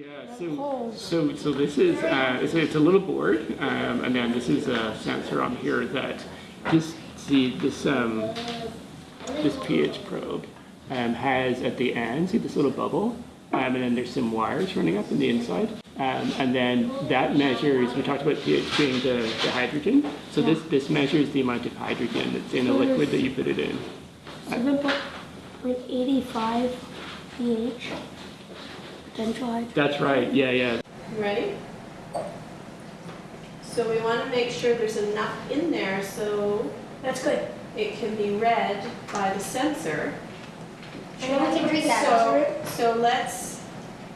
Yeah, so, so, so this is, uh, it's, it's a little board, um, and then this is a sensor on here that, just see this, um, this pH probe, um, has at the end, see this little bubble? Um, and then there's some wires running up in the inside. Um, and then that measures, we talked about pH being the, the hydrogen. So this, this measures the amount of hydrogen that's in a liquid that you put it in. So put like 85 pH potential. That's right, yeah, yeah. Ready? So we want to make sure there's enough in there so That's good. it can be read by the sensor. And we can drink that. So, so let's,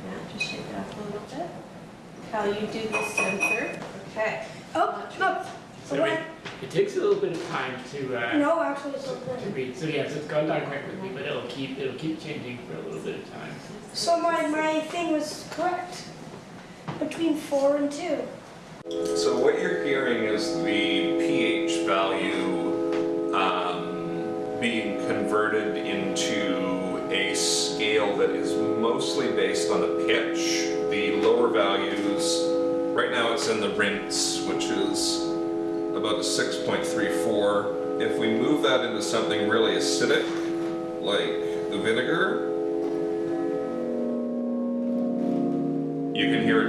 yeah, just shake it up a little bit. How you do the sensor, okay. Oh, no. So it, it takes a little bit of time to, uh, No, actually it's not to read. So yes, it's gone down quite quickly, but it'll keep, it'll keep changing for a little bit of time. So my, my thing was correct. Between 4 and 2. So what you're hearing is the pH value um, being converted into a scale that is mostly based on the pitch. The lower values, right now it's in the rinse, which is about a 6.34. If we move that into something really acidic, like the vinegar, you can hear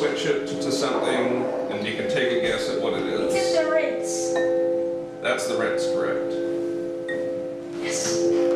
switch it to something, and you can take a guess at what it It's in the rinse. That's the rinse, correct? Yes.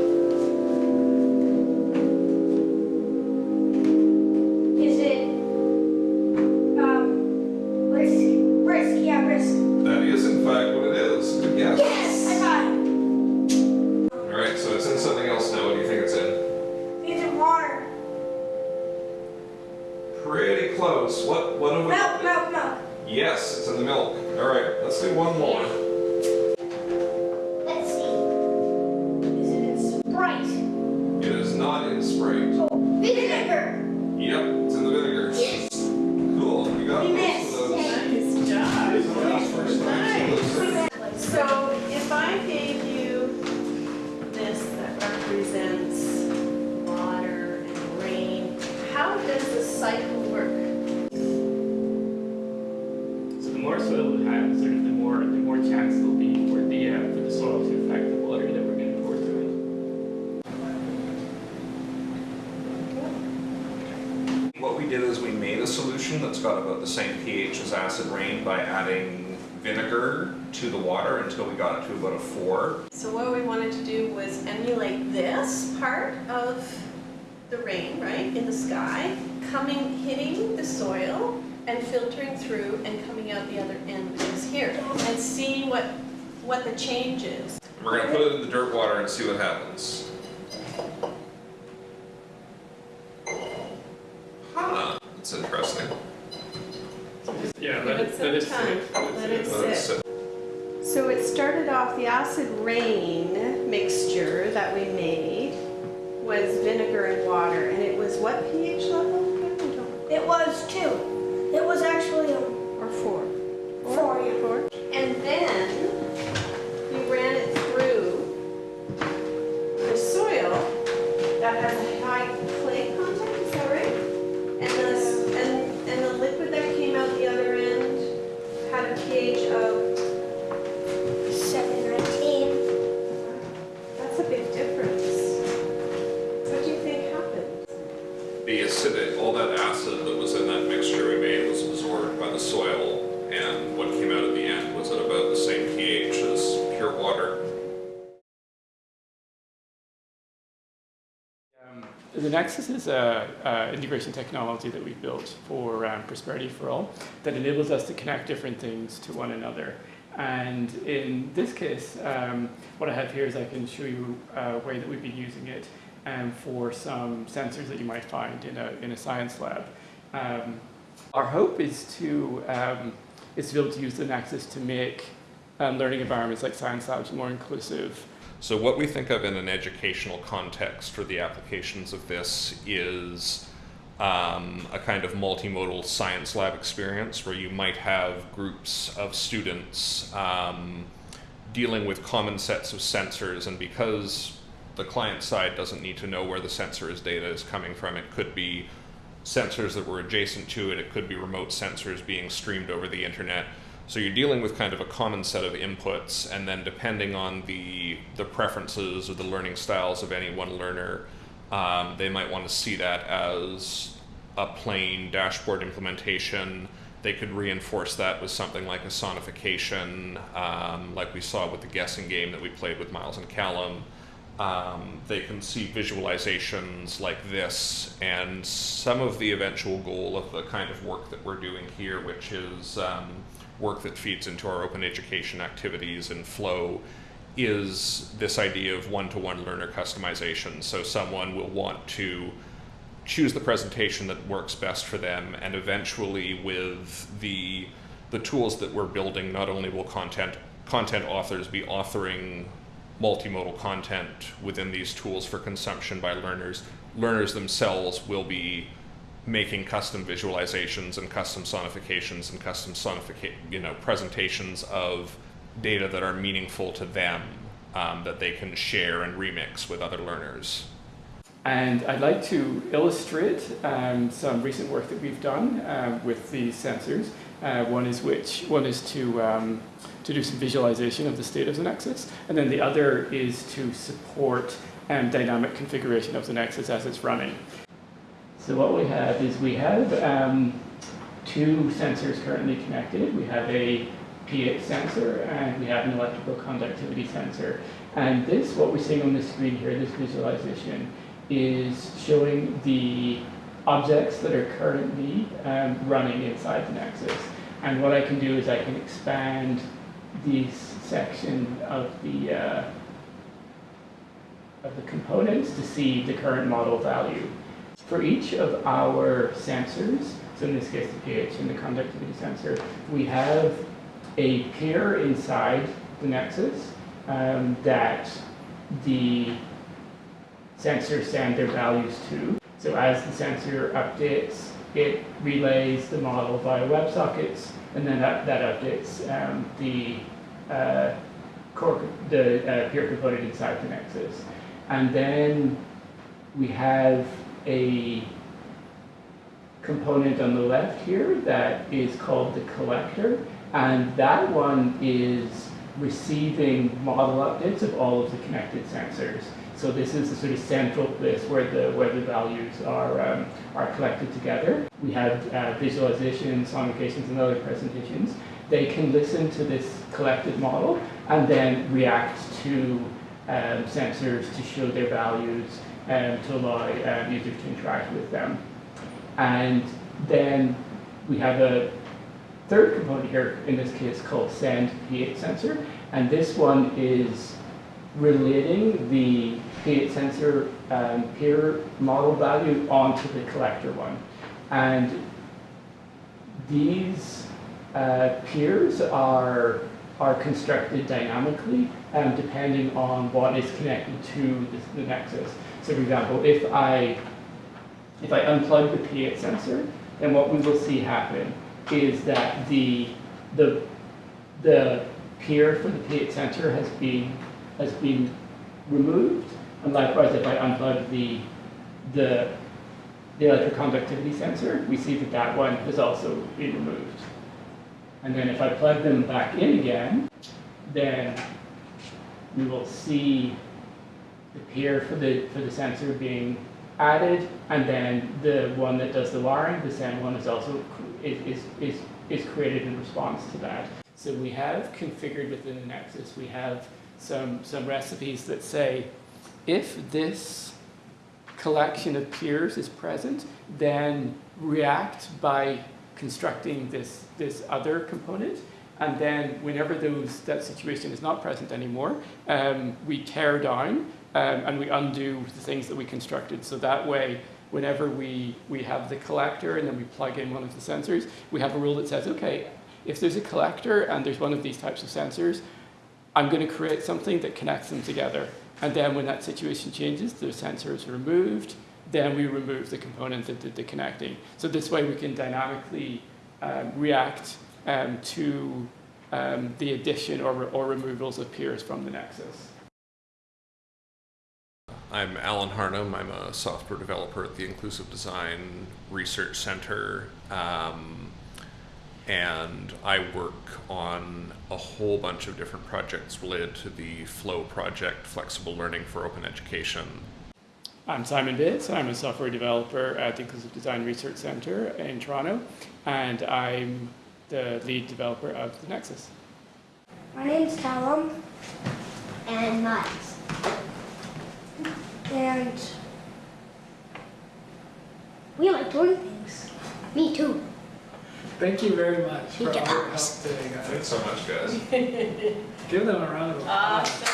Close. What, what have we? Milk, milk, milk. Yes, it's in the milk. Alright, let's do one more. Did is we made a solution that's got about the same pH as acid rain by adding vinegar to the water until we got it to about a four. So what we wanted to do was emulate this part of the rain, right, in the sky, coming, hitting the soil and filtering through and coming out the other end, which is here, and see what, what the change is. We're gonna put it in the dirt water and see what happens. Yeah, Give it some time, let it Let's sit. sit. So it started off, the acid rain mixture that we made was vinegar and water, and it was what pH level? I don't know. It was two. It was actually a Or four? four, yeah. Four. And then we ran it through the soil that has Nexus is a, integration technology that we've built for um, Prosperity for All that enables us to connect different things to one another. And in this case, um, what I have here is I can show you a way that we've been using it um, for some sensors that you might find in a, in a science lab. Um, our hope is to, um, is to be able to use the Nexus to make um, learning environments like science labs more inclusive, So what we think of in an educational context for the applications of this is um, a kind of multimodal science lab experience where you might have groups of students um, dealing with common sets of sensors, and because the client side doesn't need to know where the sensor's data is coming from, it could be sensors that were adjacent to it, it could be remote sensors being streamed over the internet. So you're dealing with kind of a common set of inputs, and then depending on the the preferences or the learning styles of any one learner, um, they might want to see that as a plain dashboard implementation. They could reinforce that with something like a sonification, um, like we saw with the guessing game that we played with Miles and Callum. Um, they can see visualizations like this, and some of the eventual goal of the kind of work that we're doing here, which is um, work that feeds into our open education activities and FLOE, is this idea of one to one learner customization. So someone will want to choose the presentation that works best for them, and eventually, with the the tools that we're building, not only will content content authors be authoring multimodal content within these tools for consumption by learners, learners themselves will be making custom visualizations and custom sonifications and custom sonifica- you know presentations of data that are meaningful to them um, that they can share and remix with other learners. And I'd like to illustrate um, some recent work that we've done um, with these sensors. Uh, one is which one is to um, to do some visualization of the state of the Nexus, and then the other is to support um, dynamic configuration of the Nexus as it's running. So what we have is we have um, two sensors currently connected. We have a pH sensor and we have an electrical conductivity sensor. And this, what we're seeing on the screen here, this visualization, is showing the objects that are currently um, running inside the Nexus. And what I can do is I can expand this section of the uh, of the components to see the current model value. For each of our sensors, so in this case the pH and the conductivity sensor, we have a pair inside the Nexus um, that the sensors send their values to. So as the sensor updates, it relays the model via WebSockets, and then that, that updates um, the uh, core, the uh, peer component inside the Nexus. And then we have a component on the left here that is called the collector, and that one is receiving model updates of all of the connected sensors. So this is the sort of central place where the where the values are um, are collected together. We have uh, visualizations, sonifications, and other presentations. They can listen to this collected model and then react to um, sensors to show their values and to allow um, users to interact with them. And then we have a third component here, in this case called send pH sensor, and this one is relating the pH sensor um, peer model value onto the collector one. And these uh, peers are, are constructed dynamically um, depending on what is connected to the, the nexus. So for example, if I, if I unplug the pH sensor, then what we will see happen is that the, the, the peer for the pH sensor has been, has been removed. And likewise, if I unplug the, the, the electric conductivity sensor, we see that that one has also been removed. And then if I plug them back in again, then we will see peer for the, for the sensor being added, and then the one that does the wiring, the same one is also is, is, is, is created in response to that. So we have configured within the Nexus, we have some, some recipes that say, if this collection of peers is present, then react by constructing this, this other component. And then whenever those, that situation is not present anymore, um, we tear down um, and we undo the things that we constructed. So that way, whenever we, we have the collector and then we plug in one of the sensors, we have a rule that says, okay, if there's a collector and there's one of these types of sensors, I'm going to create something that connects them together. And then when that situation changes, the sensor is removed, then we remove the component that did the connecting. So this way we can dynamically um, react um, to um, the addition or, or removals of peers from the nexus. I'm Alan Harnum. I'm a software developer at the Inclusive Design Research Center. Um, and I work on a whole bunch of different projects related to the FLOE project, Flexible Learning for Open Education. I'm Simon Bates. I'm a software developer at the Inclusive Design Research Center in Toronto, and I'm the lead developer of the Nexus. My name's Callum, And Miles. And We like doing things. Me too. Thank you very much He for all your help today, guys. Thanks so much, guys. Give them a round of applause.